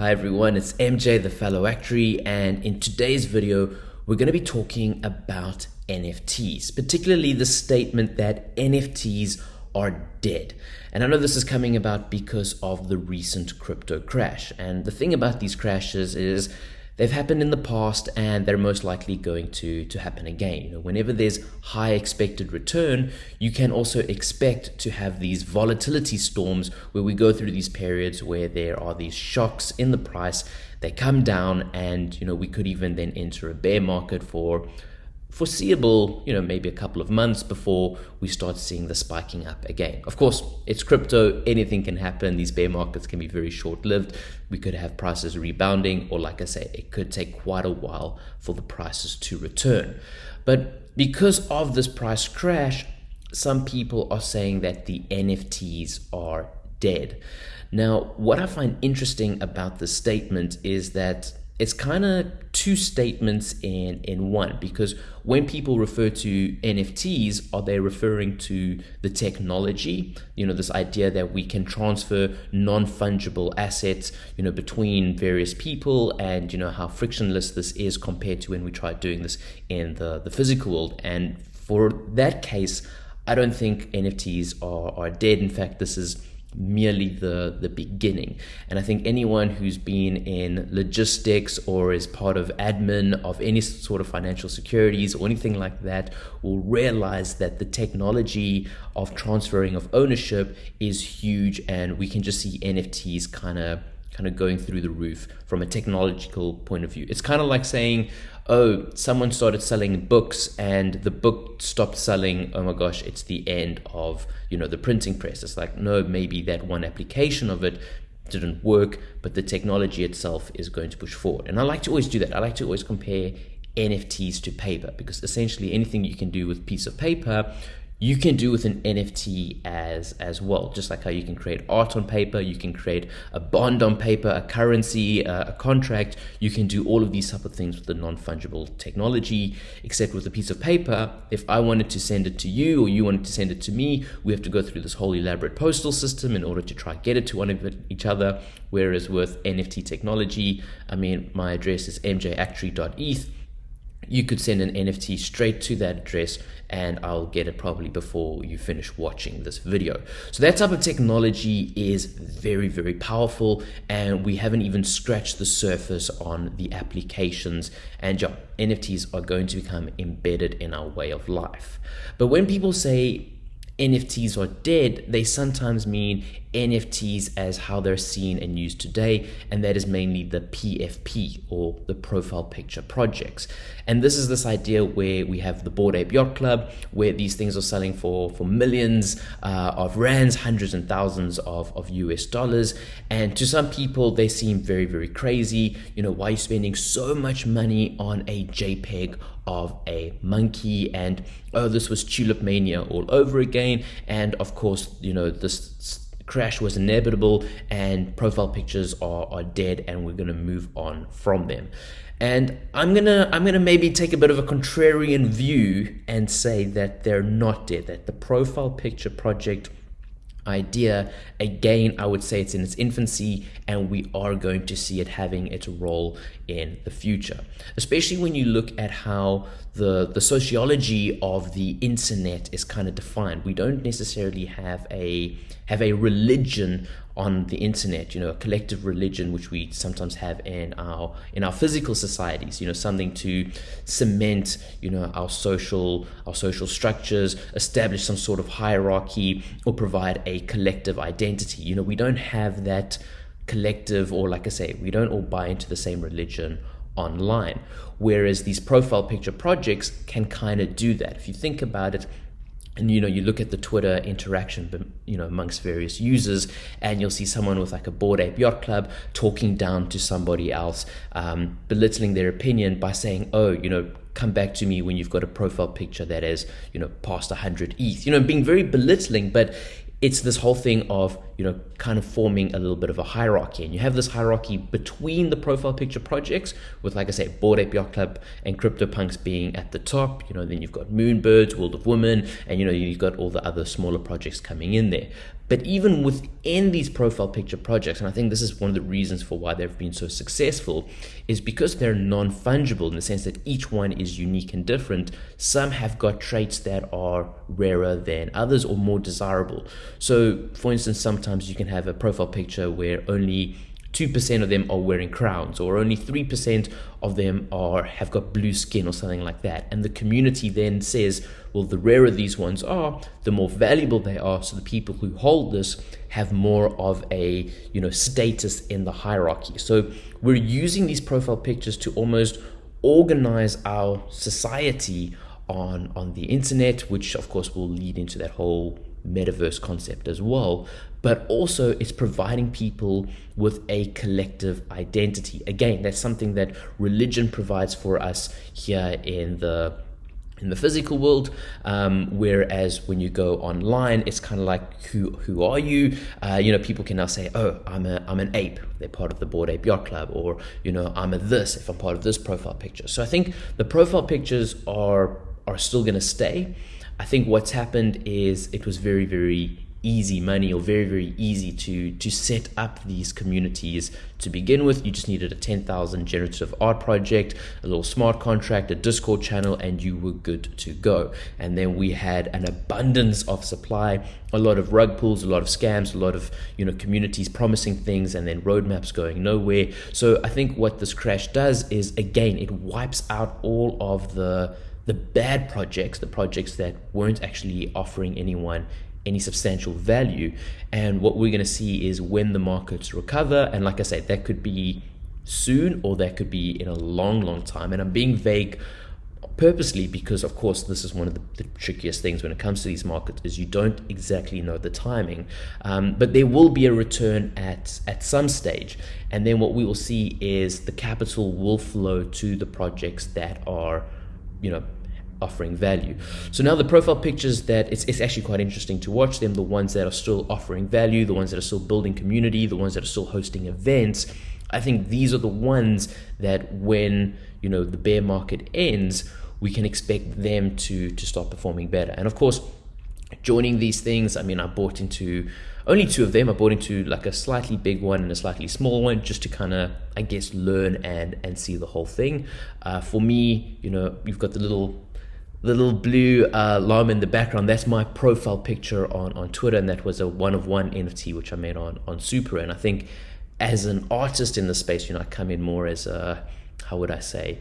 Hi everyone, it's MJ the Fellow Actuary, and in today's video, we're going to be talking about NFTs, particularly the statement that NFTs are dead. And I know this is coming about because of the recent crypto crash. And the thing about these crashes is They've happened in the past and they're most likely going to, to happen again. Whenever there's high expected return, you can also expect to have these volatility storms where we go through these periods where there are these shocks in the price, they come down and you know we could even then enter a bear market for foreseeable, you know, maybe a couple of months before we start seeing the spiking up again. Of course, it's crypto, anything can happen. These bear markets can be very short lived. We could have prices rebounding, or like I say, it could take quite a while for the prices to return. But because of this price crash, some people are saying that the NFTs are dead. Now, what I find interesting about this statement is that it's kind of two statements in in one because when people refer to NFTs are they referring to the technology? You know this idea that we can transfer non-fungible assets you know between various people and you know how frictionless this is compared to when we tried doing this in the the physical world. And for that case I don't think NFTs are are dead. In fact this is merely the the beginning. And i think anyone who's been in logistics or is part of admin of any sort of financial securities or anything like that will realize that the technology of transferring of ownership is huge and we can just see nfts kind of kind of going through the roof from a technological point of view. It's kind of like saying oh, someone started selling books and the book stopped selling. Oh my gosh, it's the end of, you know, the printing press. It's like, no, maybe that one application of it didn't work, but the technology itself is going to push forward. And I like to always do that. I like to always compare NFTs to paper because essentially anything you can do with piece of paper you can do with an NFT as as well. Just like how you can create art on paper, you can create a bond on paper, a currency, uh, a contract. You can do all of these type of things with the non fungible technology. Except with a piece of paper, if I wanted to send it to you or you wanted to send it to me, we have to go through this whole elaborate postal system in order to try get it to one of each other. Whereas with NFT technology, I mean, my address is mjactuary.eth you could send an NFT straight to that address and I'll get it probably before you finish watching this video. So that type of technology is very, very powerful and we haven't even scratched the surface on the applications and yeah, NFTs are going to become embedded in our way of life. But when people say NFTs are dead, they sometimes mean NFTs as how they're seen and used today, and that is mainly the PFP or the profile picture projects. And this is this idea where we have the Bored Ape Yacht Club, where these things are selling for, for millions uh, of rands, hundreds and thousands of, of US dollars. And to some people, they seem very, very crazy. You know, why are you spending so much money on a JPEG of a monkey? And oh, this was Tulip Mania all over again. And of course, you know, this crash was inevitable and profile pictures are, are dead and we're going to move on from them and i'm going to i'm going to maybe take a bit of a contrarian view and say that they're not dead that the profile picture project idea. Again i would say it's in its infancy and we are going to see it having its role in the future. Especially when you look at how the the sociology of the internet is kind of defined. We don't necessarily have a have a religion on the internet you know a collective religion which we sometimes have in our in our physical societies you know something to cement you know our social our social structures establish some sort of hierarchy or provide a collective identity. You know we don't have that collective or like i say we don't all buy into the same religion online. Whereas these profile picture projects can kind of do that. If you think about it and you know you look at the twitter interaction you know amongst various users and you'll see someone with like a Bored Ape Yacht Club talking down to somebody else um, belittling their opinion by saying oh you know come back to me when you've got a profile picture that is you know past 100 eth you know being very belittling but it's this whole thing of you know, kind of forming a little bit of a hierarchy. And you have this hierarchy between the profile picture projects, with, like I say, Bored Ape Yacht Club and CryptoPunks being at the top. You know, then you've got Moonbirds, World of Women, and, you know, you've got all the other smaller projects coming in there. But even within these profile picture projects, and I think this is one of the reasons for why they've been so successful, is because they're non fungible in the sense that each one is unique and different. Some have got traits that are rarer than others or more desirable. So, for instance, sometimes you can have a profile picture where only 2% of them are wearing crowns or only 3% of them are have got blue skin or something like that. And the community then says well the rarer these ones are the more valuable they are. So the people who hold this have more of a you know status in the hierarchy. So we're using these profile pictures to almost organize our society on on the internet which of course will lead into that whole metaverse concept as well, but also it's providing people with a collective identity. Again, that's something that religion provides for us here in the in the physical world, um, whereas when you go online, it's kind of like who who are you? Uh, you know, people can now say, "Oh, I'm a I'm an ape." They're part of the Bored Ape Yacht Club, or you know, I'm a this if I'm part of this profile picture. So I think the profile pictures are are still going to stay. I think what's happened is it was very, very easy money or very very easy to to set up these communities to begin with. You just needed a 10,000 generative art project a little smart contract a discord channel and you were good to go. And then we had an abundance of supply a lot of rug pulls a lot of scams a lot of you know communities promising things and then roadmaps going nowhere. So i think what this crash does is again it wipes out all of the the bad projects, the projects that weren't actually offering anyone any substantial value. And what we're going to see is when the markets recover, and like I said, that could be soon or that could be in a long, long time. And I'm being vague purposely because of course this is one of the, the, trickiest things when it comes to these markets is you don't exactly know the timing um, but there will be a return at at some stage and then what we will see is the capital will flow to the projects that are you know offering value. So now the profile pictures that it's, it's actually quite interesting to watch them, the ones that are still offering value, the ones that are still building community, the ones that are still hosting events. I think these are the ones that when, you know, the bear market ends, we can expect them to to start performing better. And of course, joining these things, I mean, I bought into only two of them. I bought into like a slightly big one and a slightly small one just to kind of, I guess, learn and and see the whole thing. Uh, for me, you know, you've got the little the little blue uh, llama in the background, that's my profile picture on, on Twitter, and that was a one of one NFT which I made on on Super. And I think as an artist in the space, you know, I come in more as a how would I say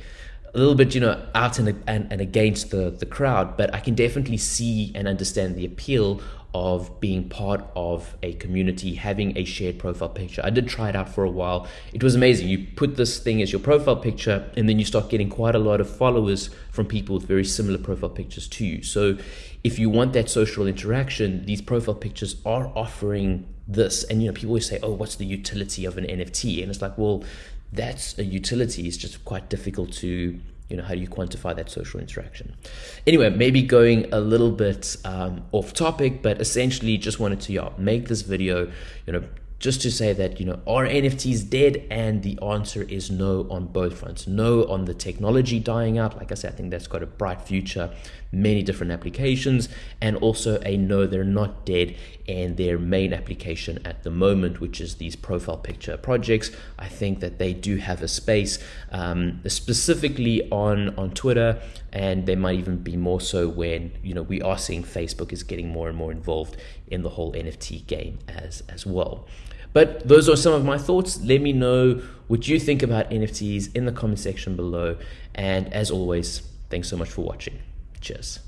a little bit, you know, out and, and, and against the, the crowd, but I can definitely see and understand the appeal of being part of a community, having a shared profile picture. I did try it out for a while. It was amazing. You put this thing as your profile picture, and then you start getting quite a lot of followers from people with very similar profile pictures to you. So, if you want that social interaction, these profile pictures are offering this. And you know, people always say, "Oh, what's the utility of an NFT?" And it's like, well, that's a utility. It's just quite difficult to you know how do you quantify that social interaction? Anyway maybe going a little bit um, off topic but essentially just wanted to yeah, make this video you know just to say that you know are nfts dead? And the answer is no on both fronts. No on the technology dying out. Like i said i think that's got a bright future many different applications and also a no they're not dead and their main application at the moment which is these profile picture projects. I think that they do have a space um, specifically on on twitter and they might even be more so when you know we are seeing facebook is getting more and more involved in the whole nft game as as well but those are some of my thoughts. Let me know what you think about NFTs in the comment section below. And as always, thanks so much for watching. Cheers.